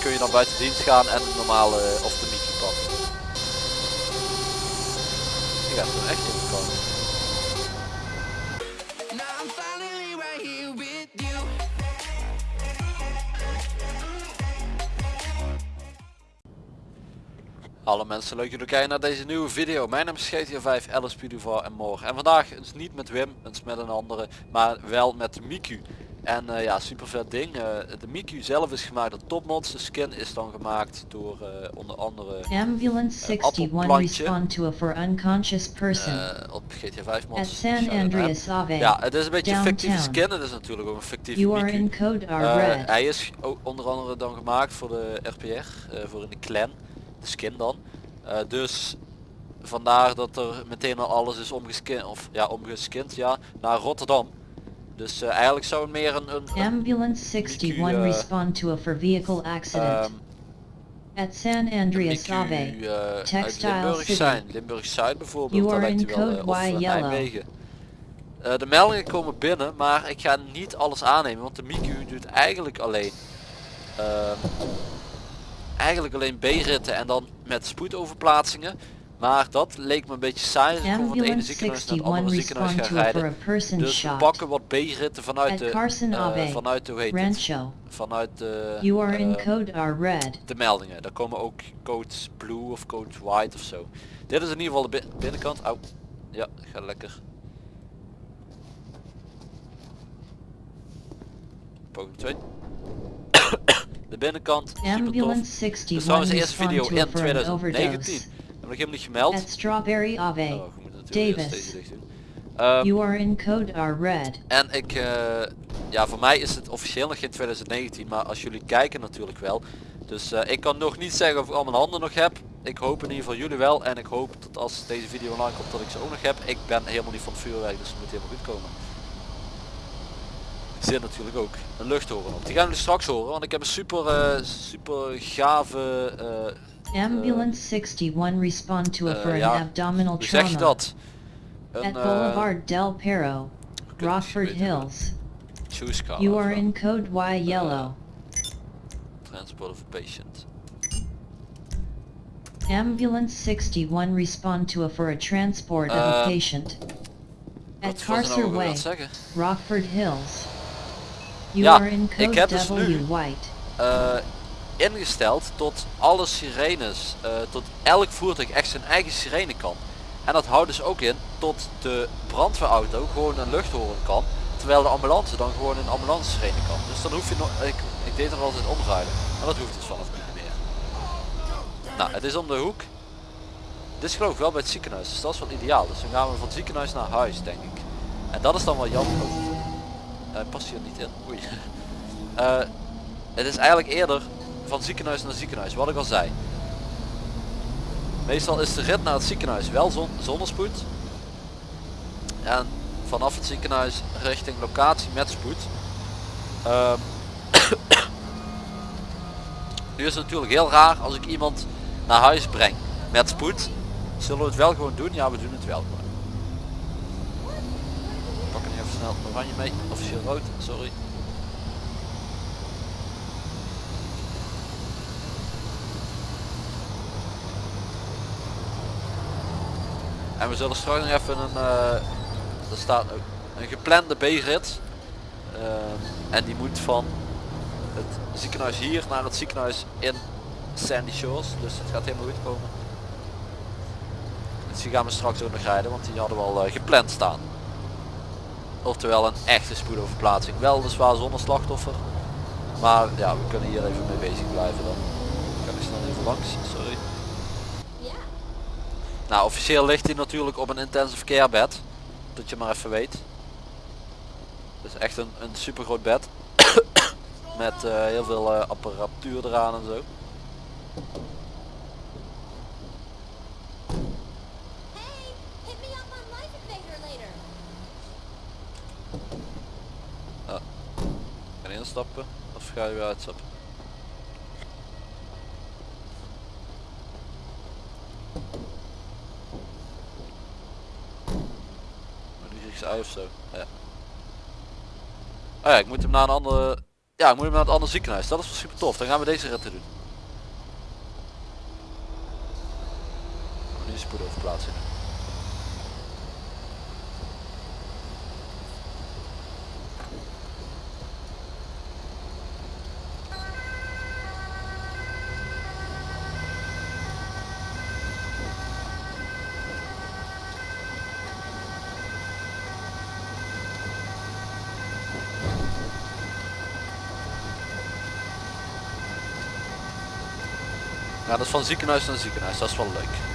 Kun je dan buiten dienst gaan en de normale of de Mickey pakken. Ik er echt in. Hallo mensen, leuk jullie kijken naar deze nieuwe video. Mijn naam is GTA 5, LSP Duval en morgen. En vandaag is niet met Wim, eens met een andere, maar wel met Miku. En eh, ja, super vet ding. Eh, de Miku zelf is gemaakt door Topmods. De skin is dan gemaakt door eh, onder andere Ambulance Een 61 appelplantje. respond to a for unconscious person op GTA 5 mods. at San Shout-out Andreas aan. Ave. Ja, het is een beetje een fictieve downtown. skin. Het is natuurlijk ook een fictieve You are Miku. in code R red. hij is ook onder andere dan gemaakt voor de RPR, voor in de clan, de skin dan. Dus vandaar dat er meteen al alles is omgeskind, of ja, omgeskind ja, naar Rotterdam. Dus eh, eigenlijk zou het meer een, een, Ambulance 61 uh, respond to a for vehicle accident ehm, at San Andreas Ave. eh, uit Textile Limburg City. zijn. Limburg Zuid bijvoorbeeld, You are lijkt in wel, code eh, of Y eh. Nijmegen. Eh, de meldingen komen binnen, maar ik ga niet alles aannemen, want de Miku doet eigenlijk alleen ehm, eigenlijk alleen B-ritten en dan met spoedoverplaatsingen. Maar dat leek me een beetje saai als ik voor het ene ziekenhuis naar het 61 andere ziekenhuis ga for rijden. Dus we pakken wat B-ritten vanuit de, eh, Ave, vanuit de, hoe heet het? Vanuit de, You are in eh, code R red. de meldingen. Daar komen ook codes blue of code white of zo. Dit is in ieder geval de bi- binnenkant. Au. Ja, gaat lekker. Poging 2. de binnenkant. Super tof. Ambulance Dat is 61 trouwens de eerste video in for an 2019. Heb ik helemaal niet gemeld. at Strawberry Ave. Oh, je moet natuurlijk Davis. deze dicht doen. Ehm, You are in code R red. en ik, eh, ja voor mij is het officieel nog geen 2019, maar als jullie kijken natuurlijk wel. Dus eh, ik kan nog niet zeggen of ik al mijn handen nog heb. Ik hoop in ieder geval jullie wel en ik hoop dat als deze video online komt dat ik ze ook nog heb. Ik ben helemaal niet van het vuurwerk, dus het moet helemaal goed komen. Zit natuurlijk ook een luchthoren op. Die gaan jullie straks horen, want ik heb een super, eh, super gave, Ambulance 61 respond to a eh, for an ja, abdominal hoe zeg je trauma dat? at Een eh, Boulevard Del Perro, Rockford. Hills. choose car. You are in code Y yellow. Transport of a patient. Ambulance 61 respond to a for a transport of a Eh, patient at er nou Carcer Way? Rockford Hills. You Ja, are in code dus W nu- white. eh, ingesteld tot alle sirenes, eh, tot elk voertuig echt zijn eigen sirene kan. En dat houdt dus ook in tot de brandweerauto gewoon een luchthoren kan, terwijl de ambulance dan gewoon een ambulance sirene kan. Dus dan hoef je nog, ik, ik deed er altijd omruilen, maar dat hoeft dus vanaf nu meer. Nou, het is om de hoek. Dit is geloof ik wel bij het ziekenhuis, dus dat is wel ideaal. Dus dan gaan we van het ziekenhuis naar huis, denk ik. En dat is dan wel jammer. Hij past hier niet in. Oei. Eh, het is eigenlijk eerder van ziekenhuis naar ziekenhuis, wat ik al zei. Meestal is de rit naar het ziekenhuis wel zon zonder spoed. En vanaf het ziekenhuis richting locatie met spoed. Ehm, nu is het natuurlijk heel raar als ik iemand naar huis breng met spoed. Zullen we het wel gewoon doen? Ja, we doen het wel gewoon. Pak er even snel oranje mee. Officieel rood, sorry. En we zullen straks nog even een, eh, er staat een geplande B-rit. Ehm, en die moet van het ziekenhuis hier naar het ziekenhuis in Sandy Shores. Dus het gaat helemaal goed komen. Dus die gaan we straks ook nog rijden, want die hadden we al eh, gepland staan. Oftewel een echte spoedoverplaatsing. Wel zonder slachtoffer. Maar ja, we kunnen hier even mee bezig blijven dan. Kan ik snel even langs, sorry. Nou, officieel ligt hij natuurlijk op een intensive care bed. Dat je maar even weet. Het is echt een, een super groot bed. Met eh, heel veel eh, apparatuur eraan en zo. Hey, hit me up on Life Invader later. Ga je instappen of ga je weer uitstappen? Zo. Oh ja, ik moet hem naar een andere Ja, ik moet naar het andere ziekenhuis. Dat is wel super tof. Dan gaan we deze ritten doen. Nu een spoedoverplaatsing. Ja, dat is van ziekenhuis naar ziekenhuis. Dat is wel leuk.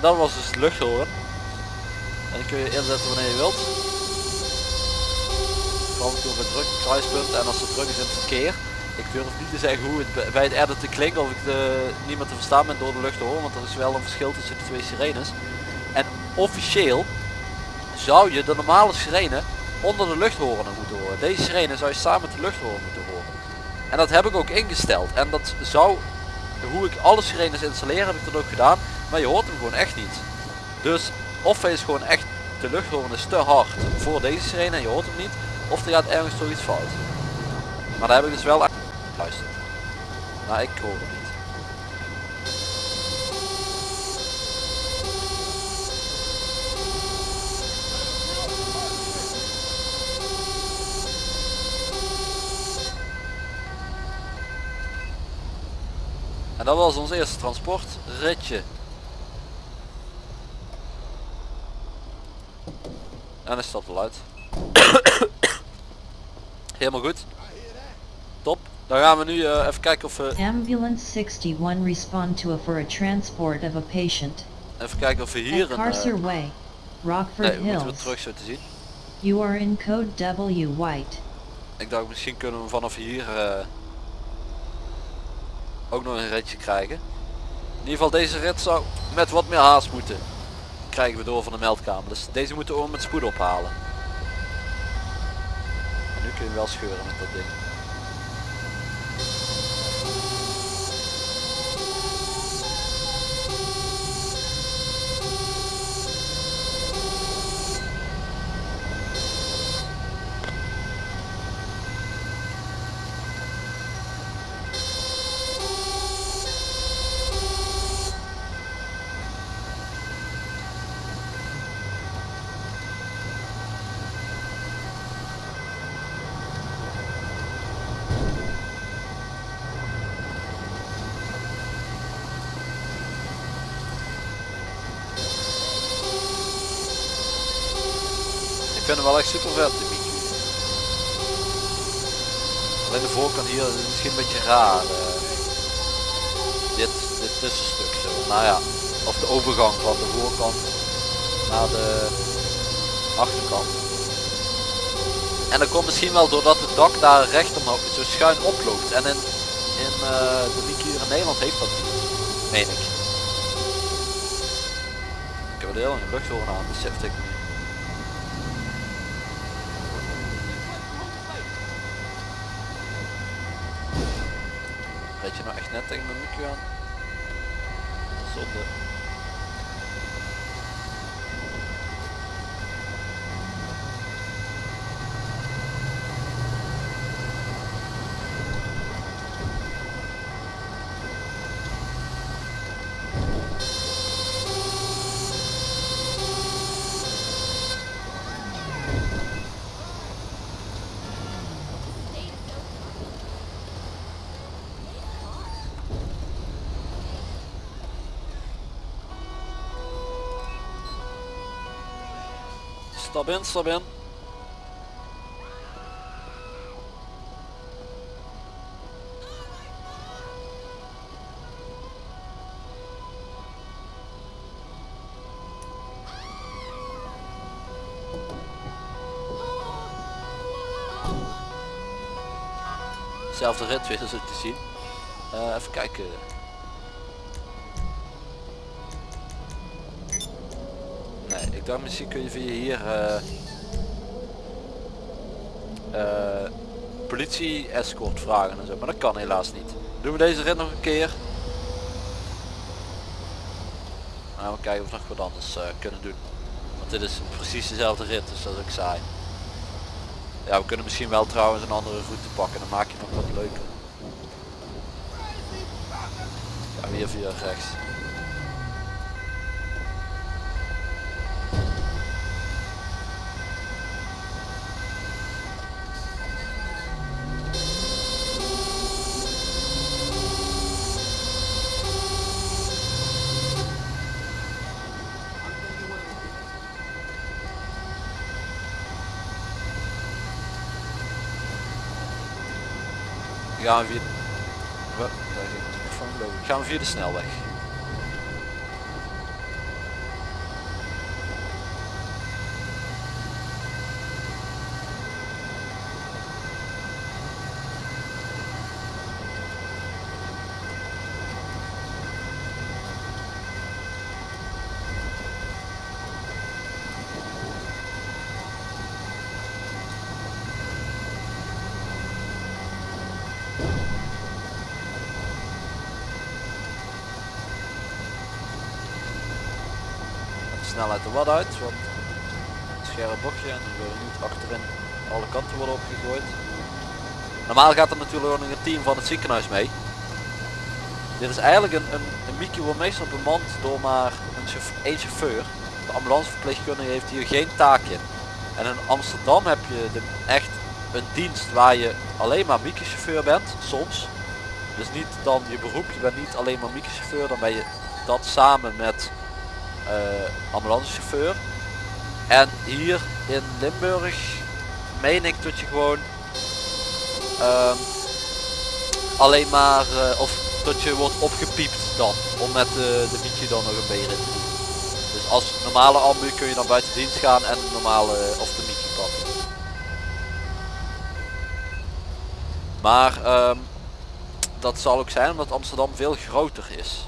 Dat was dus het luchthoren. En die kun je inzetten wanneer je wilt. Vooral toen bij druk kruispunt en als het druk is in het verkeer. Ik durf niet te zeggen hoe het bij- het editen klinkt of ik de, niet meer te verstaan ben door de luchthoren. Want er is wel een verschil tussen de twee sirenes. En officieel zou je de normale sirene onder de luchthoren moeten horen. Deze sirene zou je samen met de luchthoren moeten horen. En dat heb ik ook ingesteld. En dat zou, hoe ik alle sirenes installeer heb ik dat ook gedaan. Maar je hoort hem gewoon echt niet. Dus of hij is gewoon echt, de luchthoorn is te hard voor deze sirene en je hoort hem niet. Of er gaat ergens toch iets fout. Maar daar heb ik dus wel echt luisterd. Maar ik hoor hem niet. En dat was ons eerste transportritje. En hij stapt al uit. Helemaal goed. Top. Dan gaan we nu eh, even kijken of we Ambulance 61 respond to a for a transport of a patient. even kijken of we hier At een. Eh, Way, Rockford nee, we moeten we terug zo te zien. You are in code W White. Ik dacht misschien kunnen we vanaf hier eh, ook nog een ritje krijgen. In ieder geval deze rit zou met wat meer haast moeten. Krijgen we door van de meldkamer. Dus deze moeten we met spoed ophalen. En nu kun je wel scheuren met dat ding. Echt super vet, de Miku. Alleen de voorkant hier is misschien een beetje raar. eh. dit, dit tussenstuk zo. Nou ja, of de overgang van de voorkant naar de achterkant. En dat komt misschien wel doordat het dak daar recht omhoog zo schuin oploopt. En in, in eh, de Miku hier in Nederland heeft dat niet. Meen ik. Ik heb er heel een luchthoorn aan, besefte ik niet. Weet je nou echt net tegen mijn Miku aan? Zonde. Stap in, stap in. Zelfde rit weer zo te zien. Eh, even kijken. Nee, ik dacht misschien kun je via hier eh eh, politie escort vragen en zo, maar dat kan helaas niet. Doen we deze rit nog een keer. Nou, we kijken of we nog wat anders eh, kunnen doen. Want dit is precies dezelfde rit, dus dat is ook saai. Ja, we kunnen misschien wel trouwens een andere route pakken, dan maak je nog wat leuker. Ja, weer via rechts. Gaan we via... De. Gaan via de snelweg. De snelheid er wat uit, want een scherp bochtje en dan wil niet achterin alle kanten worden opgegooid. Normaal gaat er natuurlijk ook nog een team van het ziekenhuis mee. Dit is eigenlijk een, een, een Mickey wordt meestal bemand door maar een chauffeur. De ambulanceverpleegkundige heeft hier geen taak in. En in Amsterdam heb je de, echt een dienst waar je alleen maar Mickey chauffeur bent, soms. Dus niet dan je beroep, je bent niet alleen maar Mickey chauffeur, dan ben je dat samen met ambulancechauffeur. En hier in Limburg meen ik dat je gewoon ehm, alleen maar eh, of dat je wordt opgepiept dan om met de, de Mickey dan nog een te doen. Dus als normale ambu kun je dan buiten dienst gaan en de normale of de Mickey pakken. Maar ehm, dat zal ook zijn omdat Amsterdam veel groter is.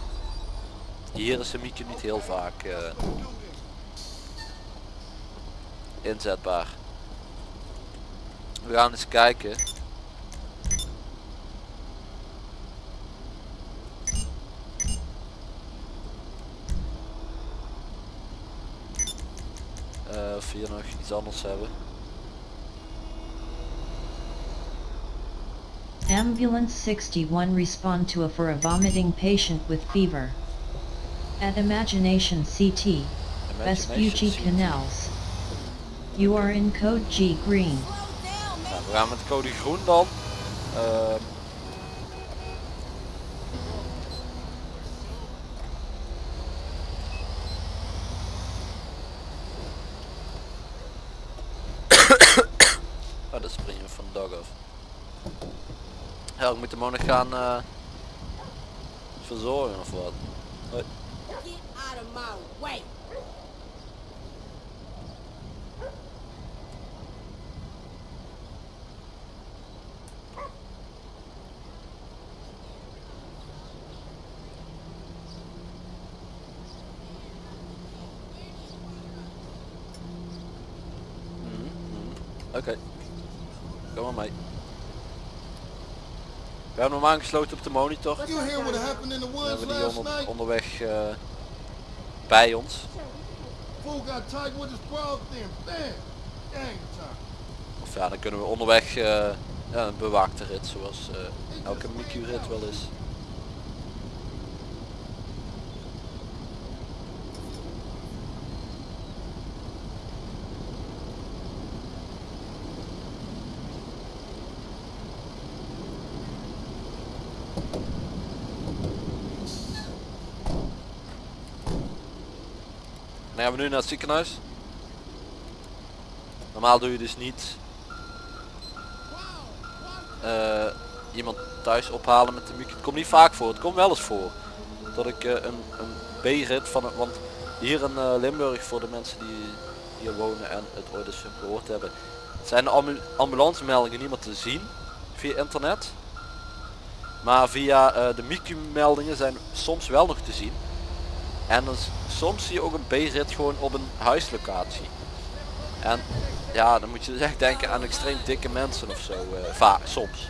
Hier is de Miekje niet heel vaak eh, inzetbaar. We gaan eens kijken. Eh, of hier nog iets anders hebben. Ambulance 61 respond to a for a vomiting patient with fever. At Imagination CT, Vespucci Canals. You are in code G green. Nou, we gaan met code groen dan. Oh, dat springen we van de dag af. Ja, ik moet hem ook nog gaan eh, verzorgen of wat. Hoi. My way. Oké. Kom maar mee. We hebben hem aangesloten op de monitor. You hear what happened in the We woods hebben die last onder, night? onderweg eh, bij ons. Of ja, dan kunnen we onderweg eh, ja, een bewaakte rit zoals eh, elke Mickey rit wel is. Dan gaan we nu naar het ziekenhuis. Normaal doe je dus niet eh, iemand thuis ophalen met de micro. Het komt niet vaak voor, het komt wel eens voor. Dat ik eh, een, een B-rit van het, want hier in eh, Limburg voor de mensen die hier wonen en het ooit eens gehoord hebben, zijn de ambu ambulancemeldingen niet meer te zien via internet. Maar via de MICU meldingen zijn soms wel nog te zien. En dan, soms zie je ook een B-rit gewoon op een huislocatie. En ja, dan moet je dus echt denken aan extreem dikke mensen of zo. eh, vaak, soms.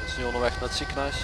Het is nu onderweg naar het ziekenhuis.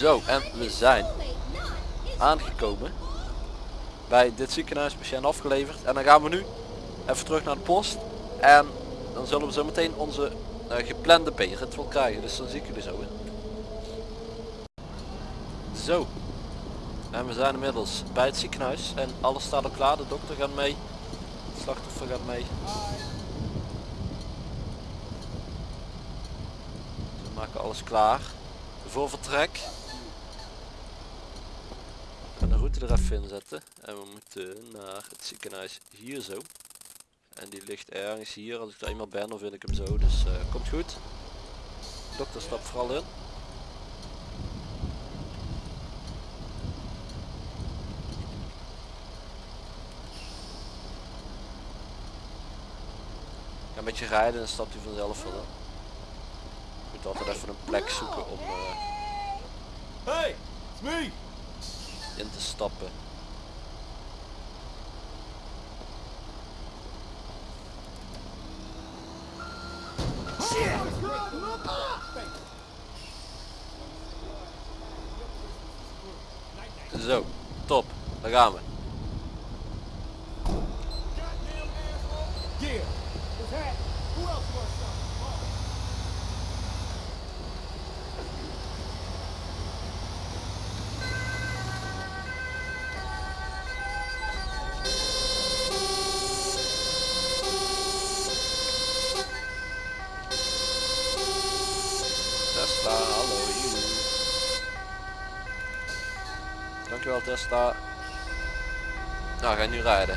Zo, en we zijn aangekomen bij dit ziekenhuis, patiënt afgeleverd. En dan gaan we nu even terug naar de post. En dan zullen we zo meteen onze eh, geplande wel krijgen. Dus dan zie ik jullie zo in. Zo. En we zijn inmiddels bij het ziekenhuis. En alles staat al klaar. De dokter gaat mee. Het slachtoffer gaat mee. We maken alles klaar voor vertrek. We gaan de route er even in zetten. En we moeten naar het ziekenhuis hier zo. En die ligt ergens hier. Als ik er eenmaal ben dan vind ik hem zo. Dus eh, komt goed. Dokter stapt vooral in. Een beetje rijden en stapt hij vanzelf wel. Je moet altijd even een plek zoeken om eh, Hey, it's me. In te stappen. Zo, top. Daar gaan we. Dankjewel Tesla. Nou, ga je nu rijden.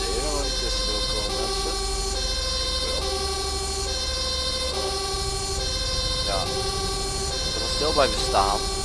Nee, gaan we niet tussendoor komen mensen. Ik wel. Ja. Ik kan er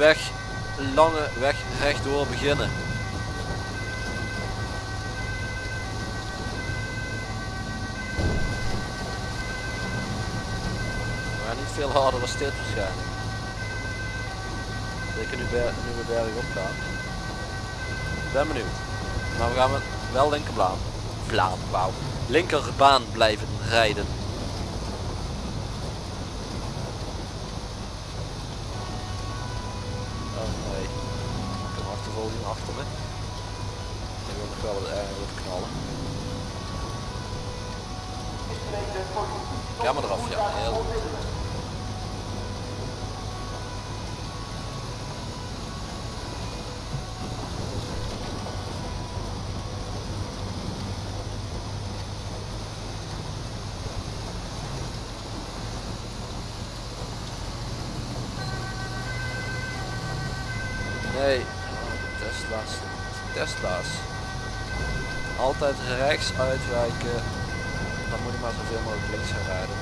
weg, lange weg rechtdoor beginnen. Maar niet veel harder dan dit waarschijnlijk. Zeker nu, nu we berg op gaan. Ben benieuwd. Maar we gaan wel linkerbaan. Wauw. Linkerbaan blijven rijden. Achtervolging achter me. Ik wil nog wel wat knallen. Ga maar eraf, ja. Heel. Nee, Tesla's. Altijd rechts uitwijken. Dan moet je maar zoveel mogelijk links gaan rijden.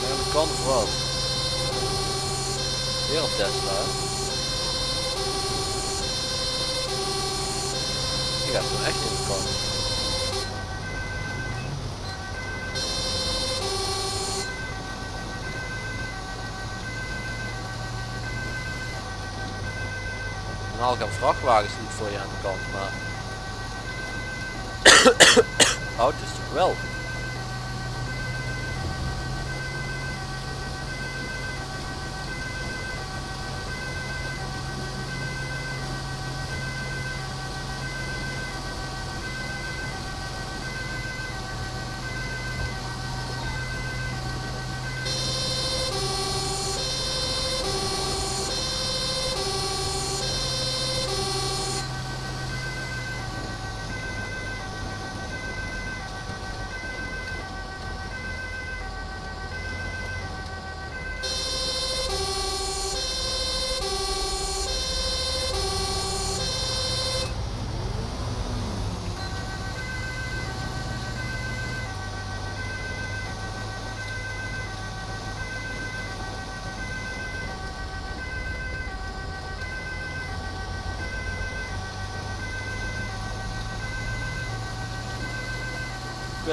Ja, dat kan of wat? Tesla. Die gaat gewoon echt in kant. Normaal gaan vrachtwagens niet voor je aan de kant, maar... Auto's toch wel?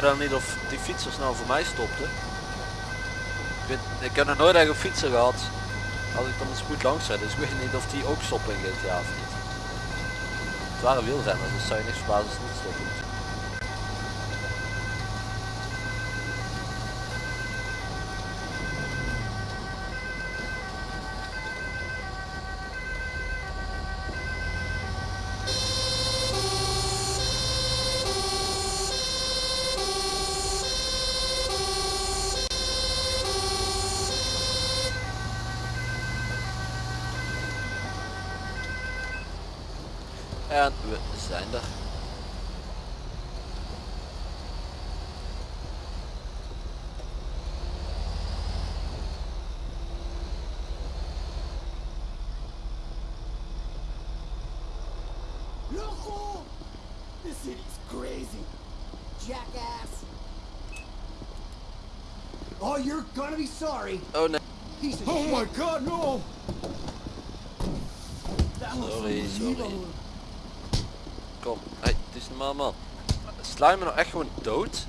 Weet niet of die fietsers nou voor mij stopten. Ik, weet, ik heb nog nooit echt een fietser gehad. Als ik dan een spoed langs rijd, dus ik weet niet of die ook stoppen in GTA of niet. Het waren wielrenners, dus zou je niks verbazen als niet stoppen. We zijn er. Loco! This city's crazy. Jackass. Oh, you're gonna be sorry. Oh nee, Piece of Oh shit. my god, no! That was sorry, sorry. Kom, hey, het is normaal man. Sla je me nou echt gewoon dood?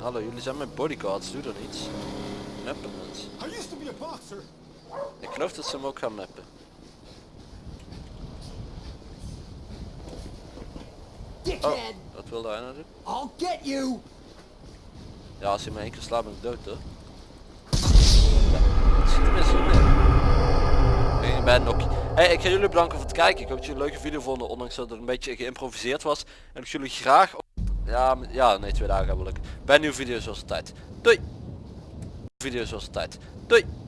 Hallo, jullie zijn mijn bodyguards, doe dan iets. Neppen mensen. Ik geloof dat ze hem ook gaan neppen. Oh, wat wilde hij nou doen? I'll get you! Ja, als hij me één keer slaat ben ik dood hoor. Ja, nog. Hey, ik ga jullie bedanken voor het kijken. Ik hoop dat jullie een leuke video vonden, ondanks dat het een beetje geïmproviseerd was. En ik jullie graag... Ja, ja, nee, twee dagen hebben we. Bij een nieuwe video zoals altijd. Doei! Video zoals altijd. Doei!